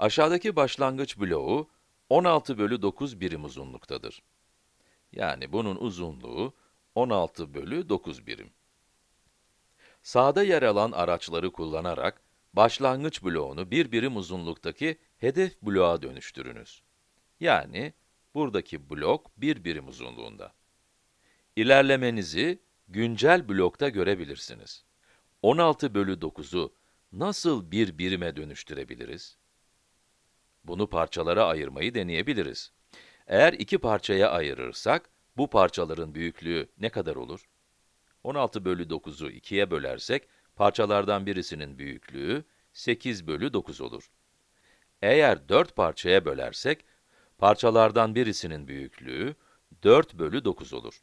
Aşağıdaki başlangıç bloğu 16 bölü 9 birim uzunluktadır. Yani bunun uzunluğu 16 bölü 9 birim. Sağda yer alan araçları kullanarak başlangıç bloğunu bir birim uzunluktaki hedef bloğa dönüştürünüz. Yani buradaki blok bir birim uzunluğunda. İlerlemenizi güncel blokta görebilirsiniz. 16 bölü 9'u nasıl bir birime dönüştürebiliriz? Bunu parçalara ayırmayı deneyebiliriz. Eğer iki parçaya ayırırsak, bu parçaların büyüklüğü ne kadar olur? 16 bölü 9'u 2'ye bölersek, parçalardan birisinin büyüklüğü 8 bölü 9 olur. Eğer 4 parçaya bölersek, parçalardan birisinin büyüklüğü 4 bölü 9 olur.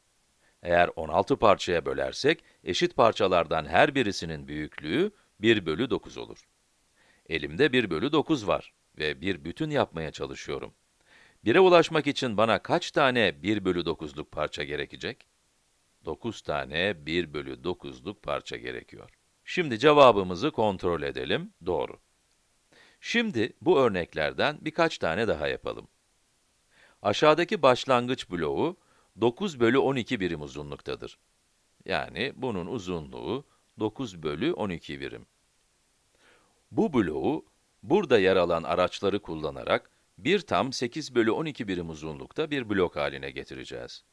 Eğer 16 parçaya bölersek, eşit parçalardan her birisinin büyüklüğü 1 bölü 9 olur. Elimde 1 bölü 9 var ve bir bütün yapmaya çalışıyorum. 1'e ulaşmak için bana kaç tane 1 bölü 9'luk parça gerekecek? 9 tane 1 bölü 9'luk parça gerekiyor. Şimdi cevabımızı kontrol edelim, doğru. Şimdi bu örneklerden birkaç tane daha yapalım. Aşağıdaki başlangıç bloğu 9 bölü 12 birim uzunluktadır. Yani bunun uzunluğu 9 bölü 12 birim. Bu bloğu, burada yer alan araçları kullanarak, bir tam 8 bölü 12 birim uzunlukta bir blok haline getireceğiz.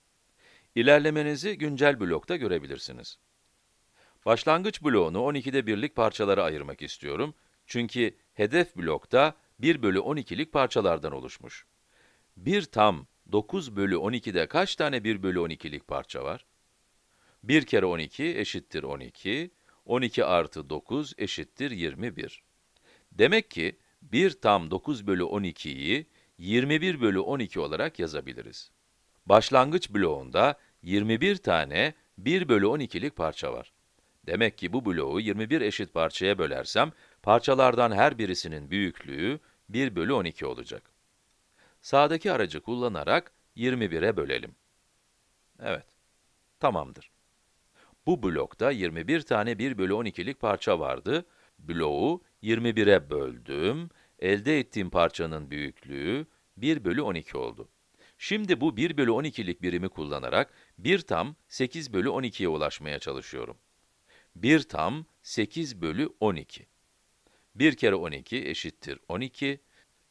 İlerlemenizi güncel blokta görebilirsiniz. Başlangıç bloğunu 12'de birlik parçalara ayırmak istiyorum. Çünkü hedef blokta 1 bölü 12'lik parçalardan oluşmuş. Bir tam 9 bölü 12'de kaç tane 1 bölü 12'lik parça var? 1 kere 12 eşittir 12, 12 artı 9 eşittir 21. Demek ki 1 tam 9 bölü 12'yi 21 bölü 12 olarak yazabiliriz. Başlangıç bloğunda 21 tane 1 bölü 12'lik parça var. Demek ki bu bloğu 21 eşit parçaya bölersem, parçalardan her birisinin büyüklüğü 1 bölü 12 olacak. Sağdaki aracı kullanarak 21'e bölelim. Evet, tamamdır. Bu blokta 21 tane 1 bölü 12'lik parça vardı. Bloğu 21'e böldüm. Elde ettiğim parçanın büyüklüğü 1 bölü 12 oldu. Şimdi bu 1 bölü 12'lik birimi kullanarak 1 tam 8 bölü 12'ye ulaşmaya çalışıyorum. 1 tam 8 bölü 12. 1 kere 12 eşittir 12.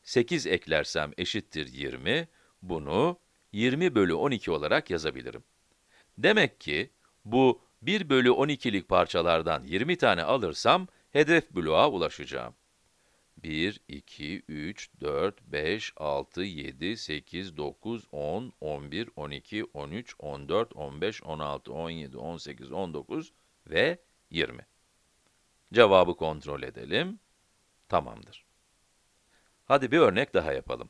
8 eklersem eşittir 20. Bunu 20 bölü 12 olarak yazabilirim. Demek ki bu 1 bölü 12'lik parçalardan 20 tane alırsam hedef bloğa ulaşacağım. 1, 2, 3, 4, 5, 6, 7, 8, 9, 10, 11, 12, 13, 14, 15, 16, 17, 18, 19 ve 20. Cevabı kontrol edelim. Tamamdır. Hadi bir örnek daha yapalım.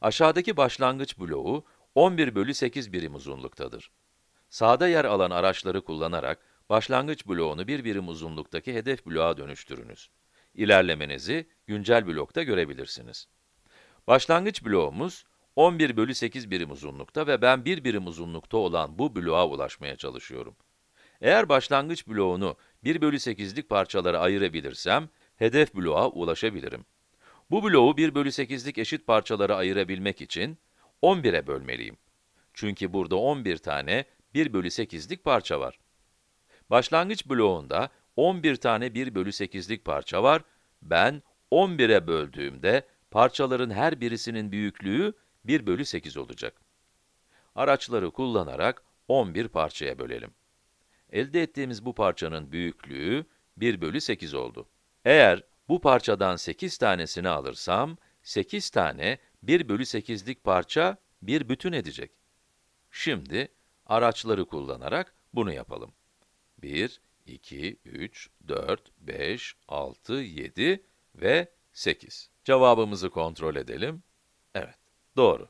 Aşağıdaki başlangıç bloğu 11 bölü 8 birim uzunluktadır. Sağda yer alan araçları kullanarak başlangıç bloğunu bir birim uzunluktaki hedef bloğa dönüştürünüz. İlerlemenizi güncel blokta görebilirsiniz. Başlangıç bloğumuz 11 bölü 8 birim uzunlukta ve ben bir birim uzunlukta olan bu bloğa ulaşmaya çalışıyorum. Eğer başlangıç bloğunu 1 bölü 8'lik parçalara ayırabilirsem, hedef bloğa ulaşabilirim. Bu bloğu 1 bölü 8'lik eşit parçalara ayırabilmek için 11'e bölmeliyim. Çünkü burada 11 tane 1 bölü 8'lik parça var. Başlangıç bloğunda 11 tane 1 bölü 8'lik parça var. Ben 11'e böldüğümde parçaların her birisinin büyüklüğü 1 bölü 8 olacak. Araçları kullanarak 11 parçaya bölelim. Elde ettiğimiz bu parçanın büyüklüğü 1 bölü 8 oldu. Eğer bu parçadan 8 tanesini alırsam, 8 tane 1 bölü 8'lik parça bir bütün edecek. Şimdi, araçları kullanarak bunu yapalım. 1, 2, 3, 4, 5, 6, 7 ve 8. Cevabımızı kontrol edelim. Evet, doğru.